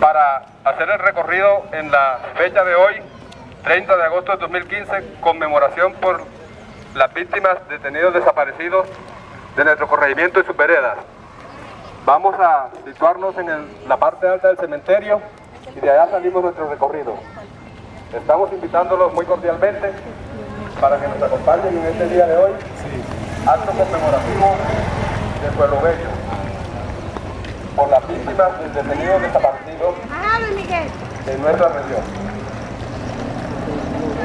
para hacer el recorrido en la fecha de hoy, 30 de agosto de 2015, conmemoración por las víctimas detenidos desaparecidos de nuestro corregimiento y sus veredas. Vamos a situarnos en la parte alta del cementerio y de allá salimos nuestro recorrido. Estamos invitándolos muy cordialmente para que nos acompañen en este día de hoy, acto conmemorativo de Pueblo Bello, las víctimas del detenido desaparecido de nuestra región.